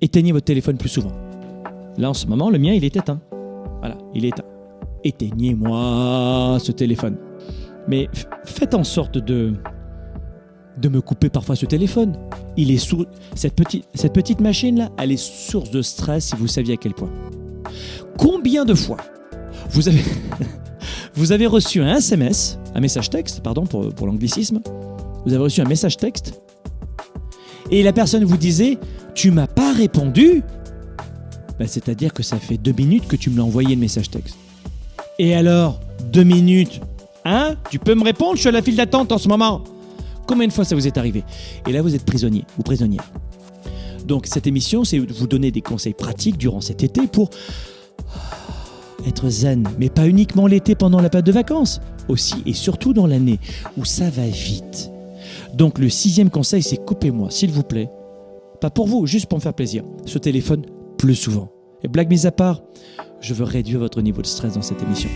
éteignez votre téléphone plus souvent. Là, en ce moment, le mien, il est éteint. Voilà, il est éteint. Éteignez-moi ce téléphone. Mais faites en sorte de de me couper parfois ce téléphone. Il est sous cette petite cette petite machine là, elle est source de stress si vous saviez à quel point. Combien de fois vous avez vous avez reçu un SMS, un message texte, pardon pour, pour l'anglicisme. Vous avez reçu un message texte et la personne vous disait tu m'as pas répondu. Ben, C'est-à-dire que ça fait deux minutes que tu me l'as envoyé le message texte. Et alors, deux minutes Hein Tu peux me répondre Je suis à la file d'attente en ce moment. Combien de fois ça vous est arrivé? Et là, vous êtes prisonnier ou prisonnière. Donc, cette émission, c'est vous donner des conseils pratiques durant cet été pour être zen, mais pas uniquement l'été pendant la période de vacances, aussi et surtout dans l'année où ça va vite. Donc, le sixième conseil, c'est coupez-moi, s'il vous plaît. Pas pour vous, juste pour me faire plaisir. Ce téléphone plus souvent. Et blague mise à part, je veux réduire votre niveau de stress dans cette émission.